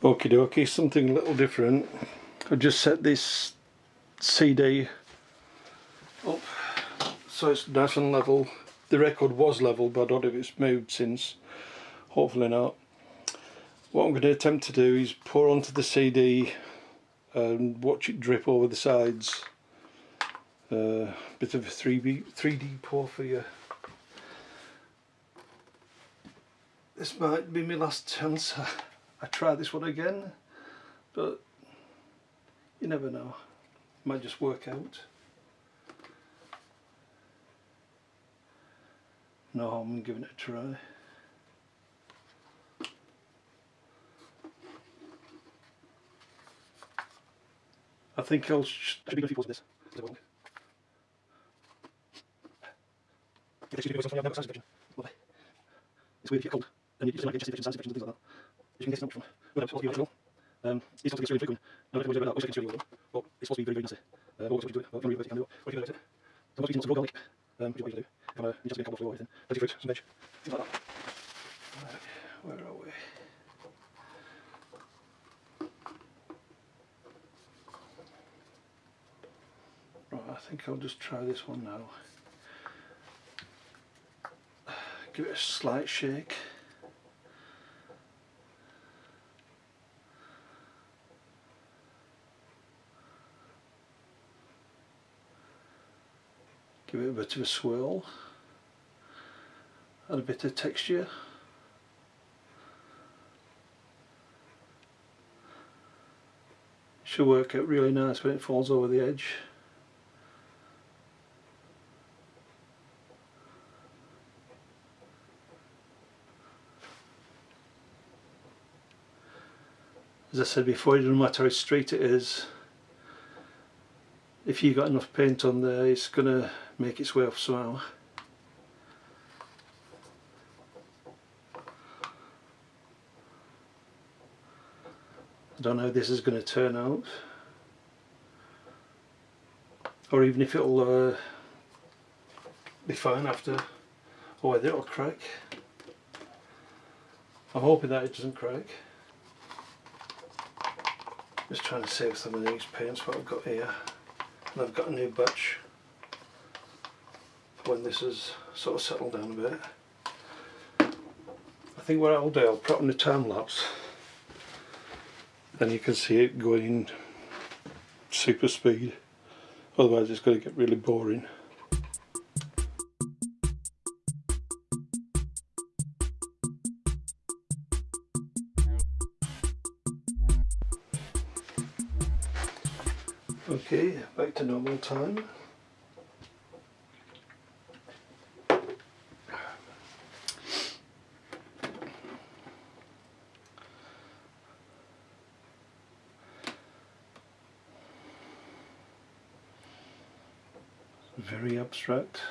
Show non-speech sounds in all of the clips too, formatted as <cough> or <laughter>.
Okie dokie, something a little different. I've just set this CD up so it's nice and level. The record was level but I don't know if it's moved since. Hopefully not. What I'm going to attempt to do is pour onto the CD and watch it drip over the sides. Uh, bit of a 3D, 3D pour for you. This might be my last chance. <laughs> I try this one again, but you never know. It might just work out. No in giving it a try. I think I'll sh should be a few pours of this. Lovely. It's weird if you're cold and you just like chest infections, sinus infections, things like that. You can get from without supposed to be. Um, it's not to get really frequent. No, it's about that. It's really but it's supposed to be very, very nasty. Uh, what you do it. Well, can you can do it. What can you do it? So much eating lots of raw garlic. Um, which is what you do. Kind of, you just get a couple of flour or anything. Plenty fruit, some veg, things like that. Right, where are we? Right, I think I'll just try this one now. Give it a slight shake. Give it a bit of a swirl. Add a bit of texture. Should work out really nice when it falls over the edge. As I said before, it doesn't matter how straight it is, if you've got enough paint on there it's going to make its way off somehow. I don't know how this is going to turn out or even if it'll uh, be fine after or whether it'll crack. I'm hoping that it doesn't crack. Just trying to save some of these paints what I've got here. And I've got a new batch when this has sort of settled down a bit. I think what I'll do, I'll put on the time lapse and you can see it going in super speed otherwise it's going to get really boring. Normal time. Very abstract.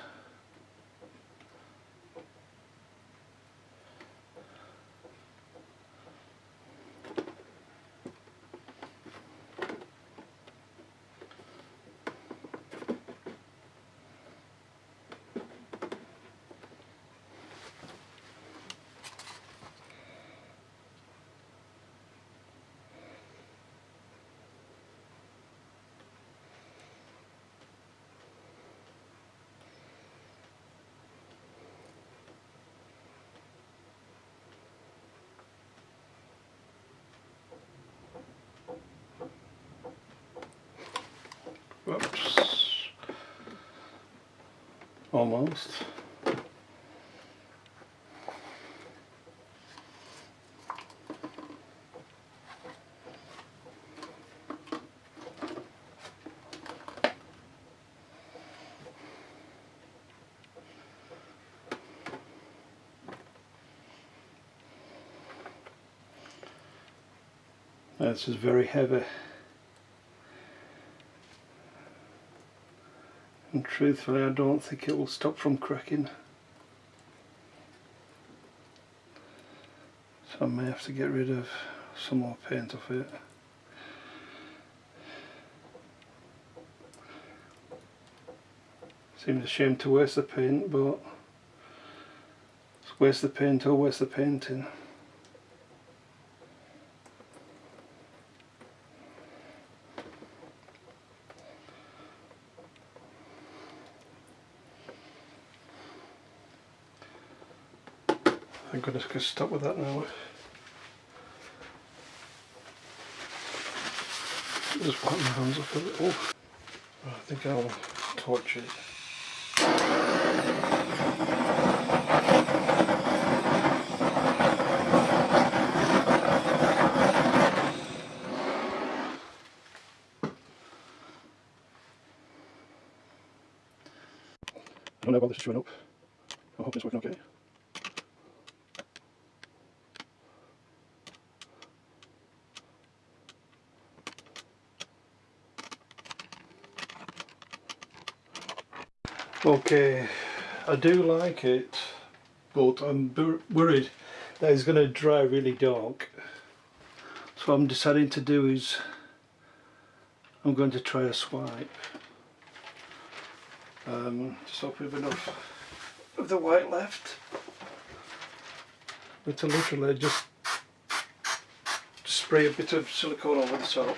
Whoops. Almost. This is very heavy. And truthfully I don't think it will stop from cracking. So I may have to get rid of some more paint off it. Seems a shame to waste the paint but waste the paint or waste the painting Just going to stop with that now. Just wipe my hands off a little. Oh, I think I'll torch it. I don't know about this is showing up. I hope it's working okay. Okay, I do like it, but I'm worried that it's going to dry really dark. So what I'm deciding to do is I'm going to try a swipe. Um, just hope we have enough of the white left. But to literally just spray a bit of silicone over the top.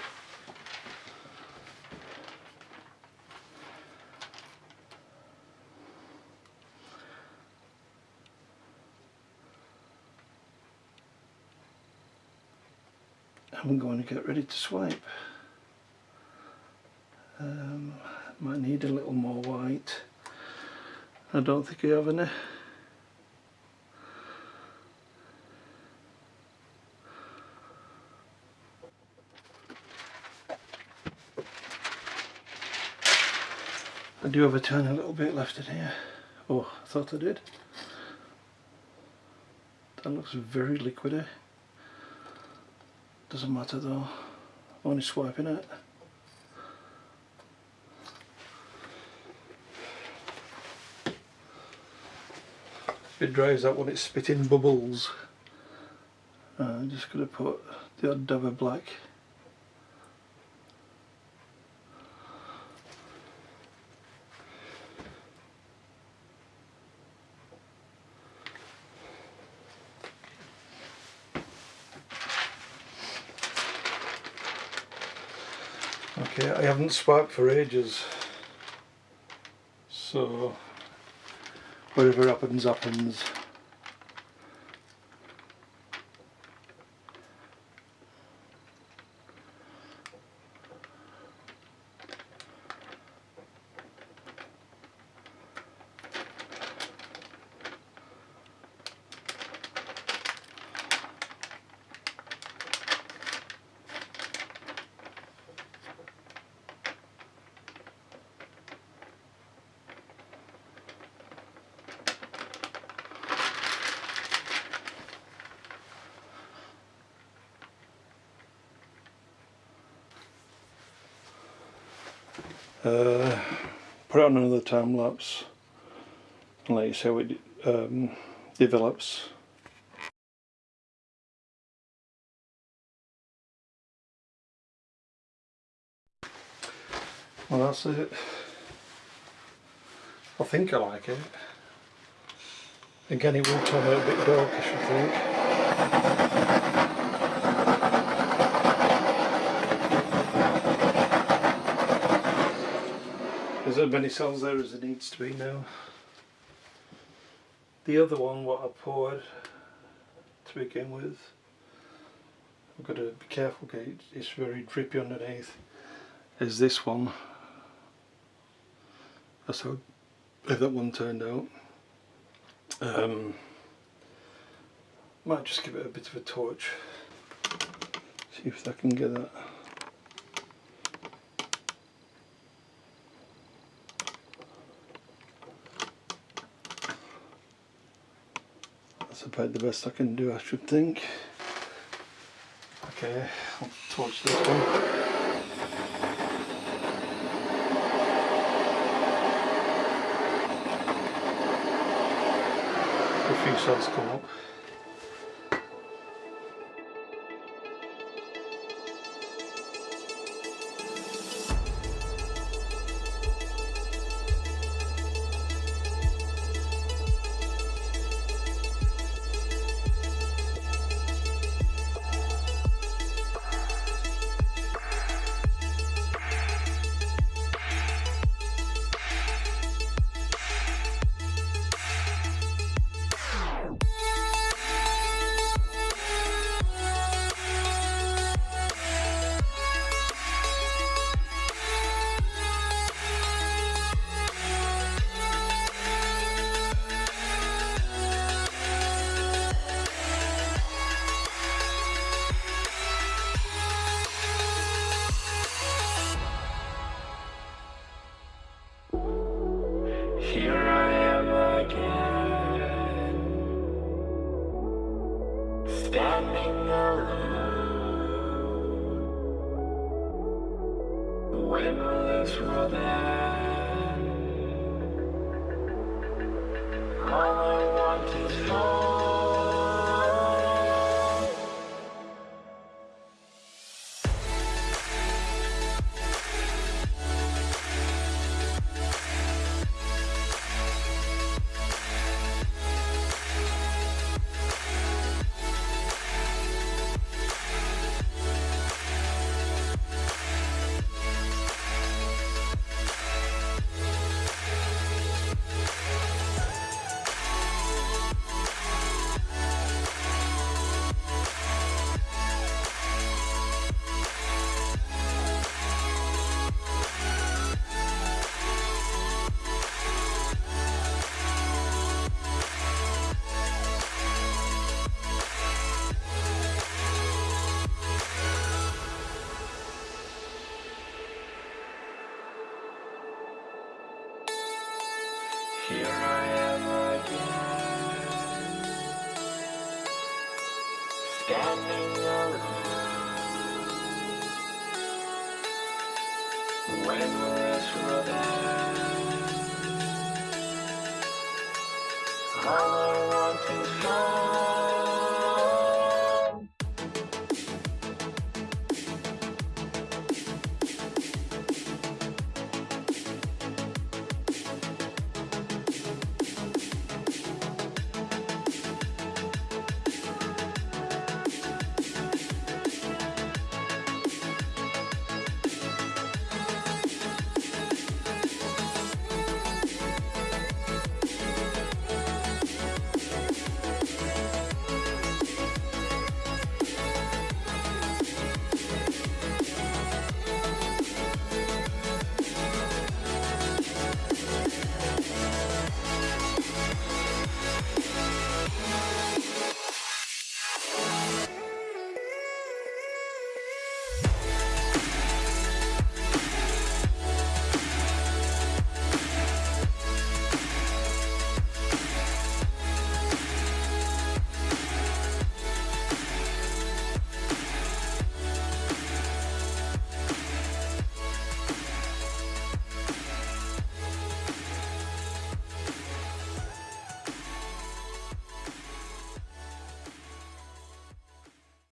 I'm going to get ready to swipe. Um, might need a little more white. I don't think I have any. I do have a tiny little bit left in here. Oh, I thought I did. That looks very liquidy. Doesn't matter though. Only swiping it. It dries out when it's spitting bubbles. Uh, I'm just going to put the odd dab of black. Okay, I haven't swiped for ages. So whatever happens happens. Uh, put it on another time lapse and let you see how it um, develops. Well that's it. I think I like it. Again it will turn out a bit darkish I think. As many cells there as there needs to be now. The other one, what I poured to begin with, I've got to be careful because it's very drippy underneath, is this one. That's how that one turned out. Um, might just give it a bit of a torch, see if I can get that. That's about the best I can do, I should think. Okay, I'll torch this one. A few cells come up.